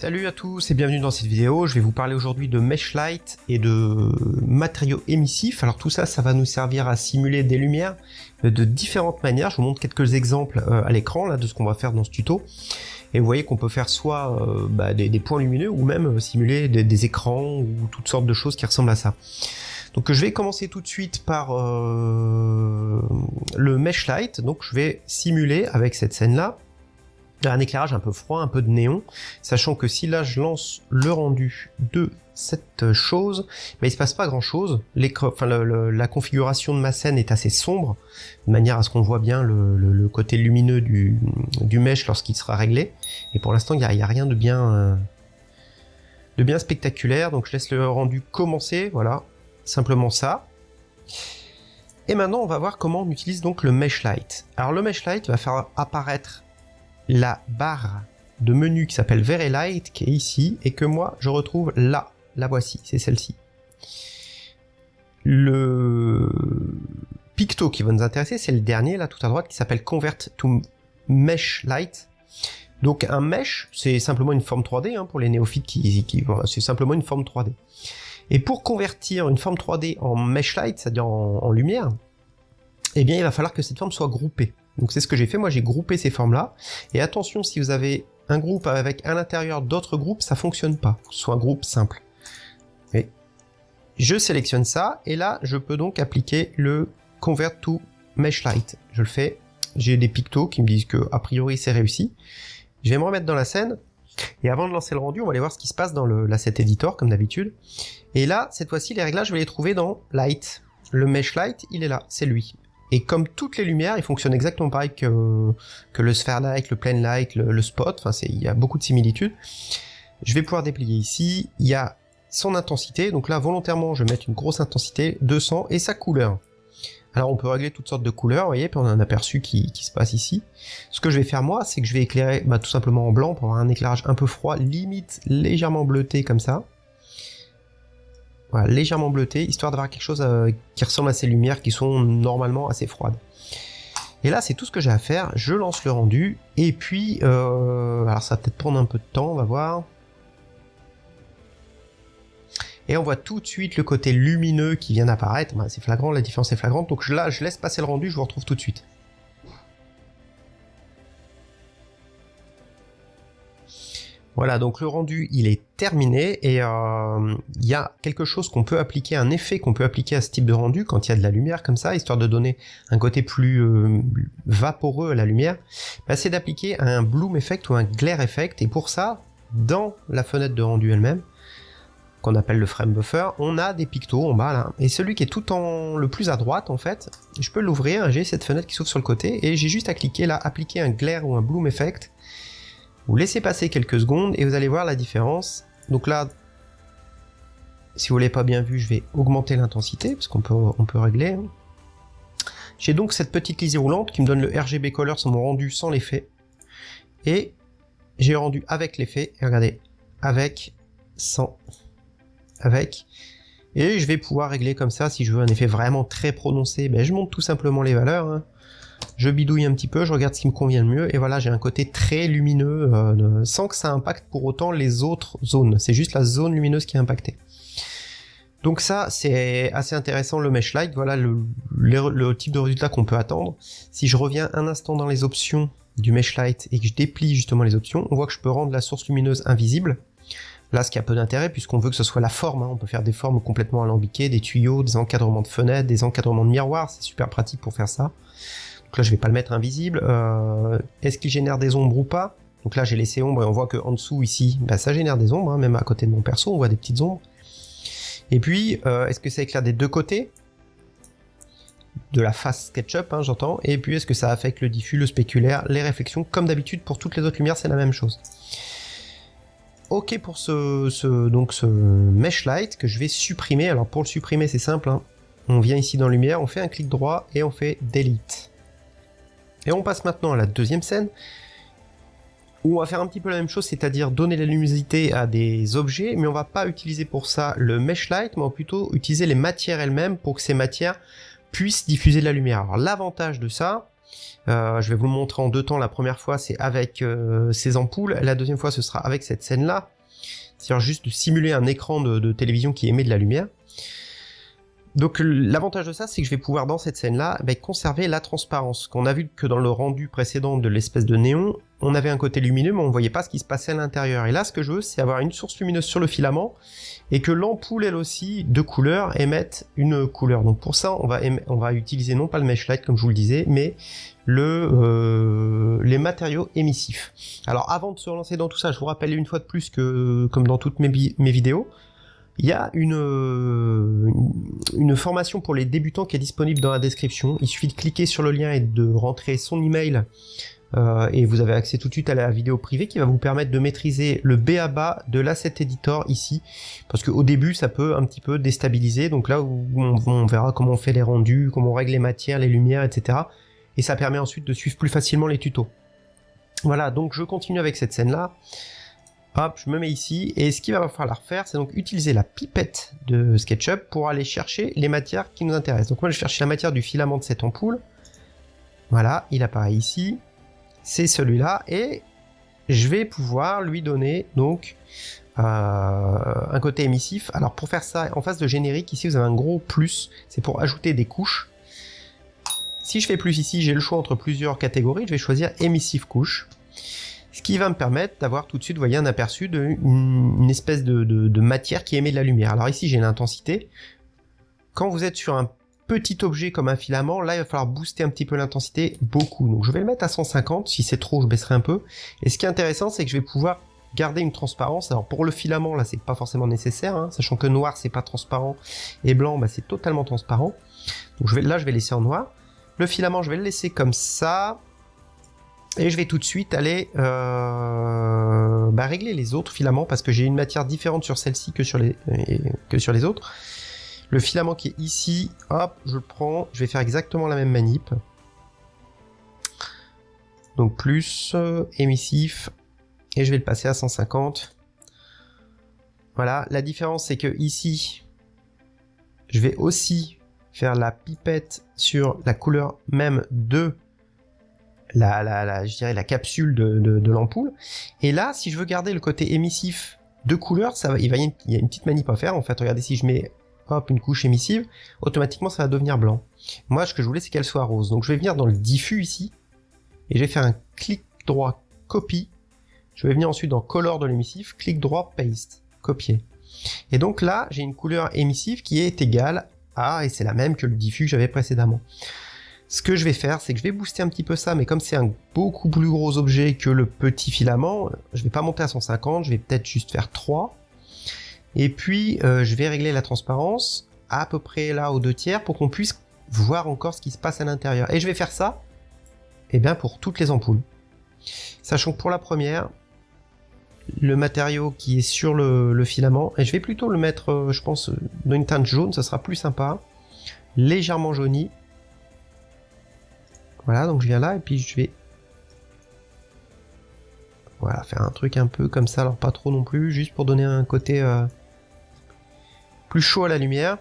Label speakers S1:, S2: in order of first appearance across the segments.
S1: Salut à tous et bienvenue dans cette vidéo. Je vais vous parler aujourd'hui de mesh light et de matériaux émissifs. Alors tout ça, ça va nous servir à simuler des lumières de différentes manières. Je vous montre quelques exemples euh, à l'écran là de ce qu'on va faire dans ce tuto. Et vous voyez qu'on peut faire soit euh, bah, des, points lumineux ou même euh, simuler des, écrans ou toutes sortes de choses qui ressemblent à ça. Donc je vais commencer tout de suite par le mesh light. Donc je vais simuler avec cette scène là un éclairage un peu froid, un peu de néon, sachant que si là je lance le rendu de cette chose, mais il se passe pas grand chose. La configuration de ma scène est assez sombre, de manière à ce qu'on voit bien le, côté lumineux du, du mesh lorsqu'il sera réglé. Et pour l'instant, il n'y a, rien de bien, euh, de bien spectaculaire, donc je laisse le rendu commencer, voilà, simplement ça. Et maintenant, on va voir comment on utilise donc le mesh light. Alors le mesh light va faire apparaître la barre de menu qui s'appelle Very Light, qui est ici, et que moi, je retrouve là. La voici, c'est celle-ci. Le picto qui va nous intéresser, c'est le dernier, là, tout à droite, qui s'appelle Convert to Mesh Light. Donc un mesh, c'est simplement une forme 3D, hein, pour les néophytes qui... c'est simplement une forme 3D. Et pour convertir une forme 3D en mesh light, c'est-à-dire en, en lumière, eh bien il va falloir que cette forme soit groupée. Donc c'est ce que j'ai fait, moi j'ai groupé ces formes-là. Et attention, si vous avez un groupe avec à l'intérieur d'autres groupes, ça fonctionne pas, soit un groupe simple. Je sélectionne ça, et là je peux donc appliquer le Convert to Mesh Light. Je le fais, j'ai des pictos qui me disent que a priori c'est réussi. Je vais me remettre dans la scène, et avant de lancer le rendu, on va aller voir ce qui se passe dans l'asset editor, comme d'habitude. Et là, cette fois-ci, les réglages, je vais les trouver dans Light. Le Mesh Light, il est là, c'est lui. Et comme toutes les lumières, il fonctionne exactement pareil que, le Sphere Light, le Plane Light, le, Spot, enfin il y a beaucoup de similitudes. Je vais pouvoir déplier ici, il y a son intensité, donc là volontairement je vais mettre une grosse intensité, 200, et sa couleur. Alors on peut régler toutes sortes de couleurs, vous voyez, puis on a un aperçu qui, qui se passe ici. Ce que je vais faire moi, c'est que je vais éclairer bah, tout simplement en blanc pour avoir un éclairage un peu froid, limite légèrement bleuté comme ça. Légèrement bleuté, histoire d'avoir quelque chose euh, qui ressemble à ces lumières qui sont normalement assez froides. Et là, c'est tout ce que j'ai à faire. Je lance le rendu. Et puis, euh, alors ça va peut-être prendre un peu de temps, on va voir. Et on voit tout de suite le côté lumineux qui vient d'apparaître. Bah, c'est flagrant, la différence est flagrante. Donc là, je laisse passer le rendu, je vous retrouve tout de suite. Voilà, donc le rendu, il est terminé et euh, il y a quelque chose qu'on peut appliquer, un effet qu'on peut appliquer à ce type de rendu quand il y a de la lumière comme ça, histoire de donner un côté plus euh, vaporeux à la lumière, bah, c'est d'appliquer un bloom effect ou un glare effect et pour ça, dans la fenêtre de rendu elle-même, qu'on appelle le frame buffer, on a des pictos en bas là, et celui qui est tout en le plus à droite en fait, je peux l'ouvrir, j'ai cette fenêtre qui s'ouvre sur le côté, et j'ai juste à cliquer là, appliquer un glare ou un bloom effect, vous laissez passer quelques secondes et vous allez voir la différence. Donc là, si vous l'avez pas bien vu, je vais augmenter l'intensité, parce qu'on peut, on peut régler. Hein. J'ai donc cette petite lisière roulante qui me donne le RGB color sur mon rendu sans l'effet. Et j'ai rendu avec l'effet, et regardez, avec, sans, avec. Et je vais pouvoir régler comme ça, si je veux un effet vraiment très prononcé, ben je monte tout simplement les valeurs. Hein je bidouille un petit peu, je regarde ce qui me convient le mieux, et voilà, j'ai un côté très lumineux, euh, sans que ça impacte pour autant les autres zones. C'est juste la zone lumineuse qui est impactée. Donc ça, c'est assez intéressant le mesh light, voilà le, type de résultat qu'on peut attendre. Si je reviens un instant dans les options du mesh light et que je déplie justement les options, on voit que je peux rendre la source lumineuse invisible. Là, ce qui a peu d'intérêt, puisqu'on veut que ce soit la forme, hein. on peut faire des formes complètement alambiquées, des tuyaux, des encadrements de fenêtres, des encadrements de miroirs, c'est super pratique pour faire ça. Donc là, je vais pas le mettre invisible. Euh, est-ce qu'il génère des ombres ou pas? Donc là, j'ai laissé ombre et on voit que en dessous, ici, bah, ça génère des ombres. Hein, même à côté de mon perso, on voit des petites ombres. Et puis, euh, est-ce que ça éclaire des deux côtés? De la face SketchUp, hein, j'entends. Et puis, est-ce que ça affecte le diffus, le spéculaire, les réflexions? Comme d'habitude, pour toutes les autres lumières, c'est la même chose. Ok pour ce mesh light que je vais supprimer. Alors pour le supprimer, c'est simple. Hein. On vient ici dans lumière, on fait un clic droit et on fait delete. Et on passe maintenant à la deuxième scène, où on va faire un petit peu la même chose, c'est-à-dire donner la luminosité à des objets, mais on va pas utiliser pour ça le mesh light, mais on va plutôt utiliser les matières elles-mêmes pour que ces matières puissent diffuser de la lumière. Alors l'avantage de ça, Euh, je vais vous le montrer en deux temps. La première fois, c'est avec euh, ces ampoules. La deuxième fois, ce sera avec cette scène-là. C'est-à-dire juste de simuler un écran de, télévision qui émet de la lumière. Donc l'avantage de ça, c'est que je vais pouvoir dans cette scène-là ben, conserver la transparence. Qu'on a vu que dans le rendu précédent de l'espèce de néon, on avait un côté lumineux, mais on voyait pas ce qui se passait à l'intérieur. Et là, ce que je veux, c'est avoir une source lumineuse sur le filament, et que l'ampoule, elle aussi, de couleur, émette une couleur. Donc pour ça, on va, utiliser non pas le mesh light, comme je vous le disais, mais euh, les matériaux émissifs. Alors avant de se relancer dans tout ça, je vous rappelle une fois de plus que, comme dans toutes mes vidéos, il y a une, euh, une formation pour les débutants qui est disponible dans la description. Il suffit de cliquer sur le lien et de rentrer son email euh, et vous avez accès tout de suite à la vidéo privée qui va vous permettre de maîtriser le B à bas de l'asset editor ici parce qu'au début ça peut un petit peu déstabiliser donc là on, verra comment on fait les rendus, comment on règle les matières, les lumières, etc. Et ça permet ensuite de suivre plus facilement les tutos. Voilà, donc je continue avec cette scène là. Hop, je me mets ici, et ce qu'il va falloir faire, c'est donc utiliser la pipette de SketchUp pour aller chercher les matières qui nous intéressent. Donc moi je cherche la matière du filament de cette ampoule. Voilà, il apparaît ici c'est celui-là, et je vais pouvoir lui donner donc euh, un côté émissif. Alors pour faire ça, en face de générique, ici vous avez un gros plus, c'est pour ajouter des couches. Si je fais plus ici, j'ai le choix entre plusieurs catégories, je vais choisir émissif couche. Ce qui va me permettre d'avoir tout de suite, voyez, un aperçu d'une une espèce de, matière qui émet de la lumière. Alors ici, j'ai l'intensité. Quand vous êtes sur un petit objet comme un filament, là il va falloir booster un petit peu l'intensité beaucoup. Donc je vais le mettre à 150, si c'est trop je baisserai un peu. Et ce qui est intéressant c'est que je vais pouvoir garder une transparence. Alors pour le filament là c'est pas forcément nécessaire, hein, sachant que noir c'est pas transparent et blanc bah, c'est totalement transparent. Donc là je vais laisser en noir. Le filament je vais le laisser comme ça. Et je vais tout de suite aller euh, bah, régler les autres filaments parce que j'ai une matière différente sur celle-ci que, sur les, que sur les autres. Le filament qui est ici, hop, je le prends, je vais faire exactement la même manip. Donc plus euh, émissif, et je vais le passer à 150. Voilà, la différence c'est que ici, je vais aussi faire la pipette sur la couleur même de la, la, je dirais la capsule de, l'ampoule. Et là, si je veux garder le côté émissif de couleur, ça va, il, va, il y a une petite manip à faire. En fait, regardez, si je mets hop, une couche émissive, automatiquement ça va devenir blanc. Moi, ce que je voulais, c'est qu'elle soit rose. Donc je vais venir dans le diffus ici, et je vais faire un clic droit copie. Je vais venir ensuite dans color de l'émissif, clic droit paste, copier. Et donc là, j'ai une couleur émissive qui est égale à, et c'est la même que le diffus que j'avais précédemment. Ce que je vais faire, c'est que je vais booster un petit peu ça, mais comme c'est un beaucoup plus gros objet que le petit filament, je vais pas monter à 150, je vais peut-être juste faire 3. Et puis, euh, je vais régler la transparence à peu près là aux deux tiers pour qu'on puisse voir encore ce qui se passe à l'intérieur. Et je vais faire ça, eh bien, pour toutes les ampoules. Sachant que pour la première, le matériau qui est sur le, filament, et je vais plutôt le mettre, euh, je pense, dans une teinte jaune, ça sera plus sympa. Légèrement jauni. Voilà, donc je viens là, et puis je vais voilà, faire un truc un peu comme ça, alors pas trop non plus, juste pour donner un côté euh, plus chaud à la lumière.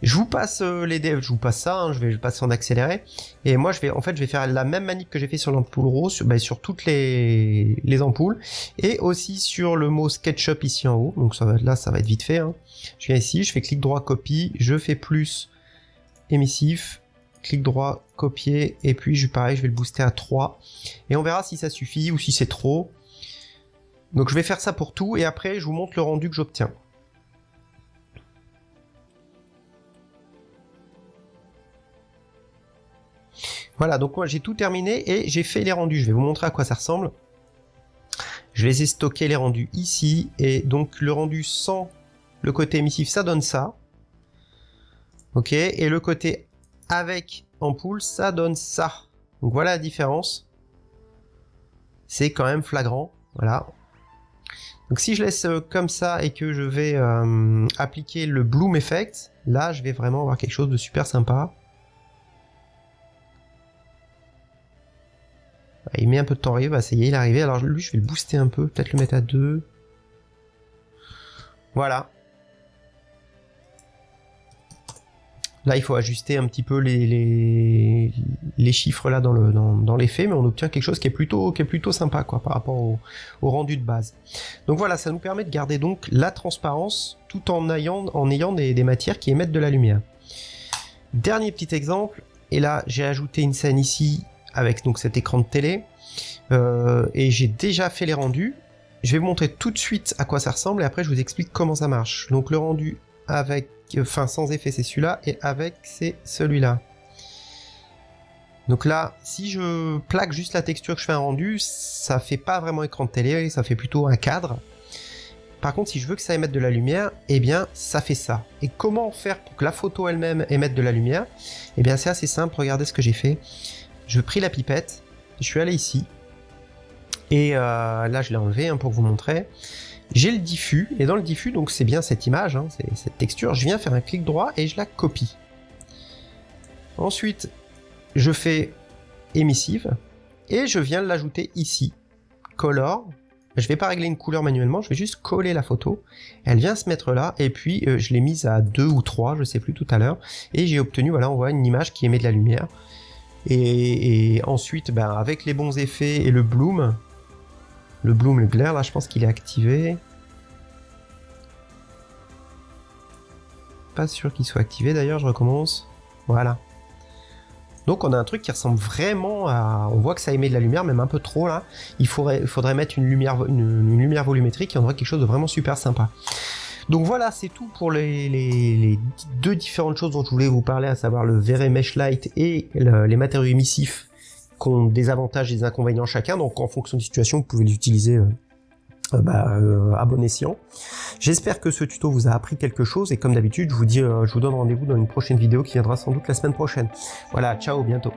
S1: Je vous passe euh, les devs, je vous passe ça, hein, je vais passer en accéléré. Et moi, je vais, en fait, je vais faire la même manip que j'ai fait sur l'ampoule rose, sur, sur toutes les, les ampoules, et aussi sur le mot SketchUp ici en haut. Donc ça va, là, ça va être vite fait. Hein. Je viens ici, je fais clic droit copie, je fais plus émissif, clic droit copier, et puis je, pareil, je vais le booster à 3. Et on verra si ça suffit ou si c'est trop. Donc je vais faire ça pour tout, et après, je vous montre le rendu que j'obtiens. Voilà, donc moi j'ai tout terminé et j'ai fait les rendus. Je vais vous montrer à quoi ça ressemble. Je les ai stockés les rendus ici et donc le rendu sans le côté émissif ça donne ça. Ok, et le côté avec ampoule ça donne ça. Donc voilà la différence. C'est quand même flagrant, voilà. Donc si je laisse euh, comme ça et que je vais euh, appliquer le bloom effect, là je vais vraiment avoir quelque chose de super sympa. Il met un peu de temps à arriver, bah ça y est, il est arrivé. Alors lui, je vais le booster un peu, peut-être le mettre à 2. Voilà. Là, il faut ajuster un petit peu les, les, les chiffres là dans, le, dans, dans l'effet, mais on obtient quelque chose qui est plutôt, qui est plutôt sympa quoi, par rapport au, au, rendu de base. Donc voilà, ça nous permet de garder donc la transparence tout en ayant, en ayant des, des matières qui émettent de la lumière. Dernier petit exemple, et là j'ai ajouté une scène ici avec donc cet écran de télé, euh, et j'ai déjà fait les rendus. Je vais vous montrer tout de suite à quoi ça ressemble et après je vous explique comment ça marche. Donc le rendu avec enfin sans effet c'est celui-là, et avec c'est celui-là. Donc là, si je plaque juste la texture que je fais un rendu, ça fait pas vraiment écran de télé, ça fait plutôt un cadre. Par contre, si je veux que ça émette de la lumière, eh bien, ça fait ça. Et comment faire pour que la photo elle-même émette de la lumière? Eh bien, c'est assez simple, regardez ce que j'ai fait. Je pris la pipette, je suis allé ici, et euh, là, je l'ai enlevé hein, pour vous montrer. J'ai le diffus, et dans le diffus, donc c'est bien cette image, hein, cette texture, je viens faire un clic droit et je la copie. Ensuite, je fais émissive, et je viens l'ajouter ici. Color, je vais pas régler une couleur manuellement, je vais juste coller la photo. Elle vient se mettre là, et puis euh, je l'ai mise à 2 ou 3, je sais plus tout à l'heure, et j'ai obtenu, voilà, on voit une image qui émet de la lumière. Et, et ensuite, ben, avec les bons effets et le bloom, le bloom, le là, je pense qu'il est activé. Pas sûr qu'il soit activé d'ailleurs, je recommence. Voilà. Donc on a un truc qui ressemble vraiment à... On voit que ça émet de la lumière, même un peu trop là. Il faudrait, mettre une lumière, volumétrique et on aurait quelque chose de vraiment super sympa. Donc voilà, c'est tout pour les, deux différentes choses dont je voulais vous parler, à savoir le Vere Mesh Light et les matériaux émissifs ont des avantages et des inconvénients chacun, donc en fonction des situations, vous pouvez les utiliser euh, euh, bah, euh, à bon escient. J'espère que ce tuto vous a appris quelque chose, et comme d'habitude, je vous dis, je vous donne rendez-vous dans une prochaine vidéo qui viendra sans doute la semaine prochaine. Voilà, ciao, bientôt.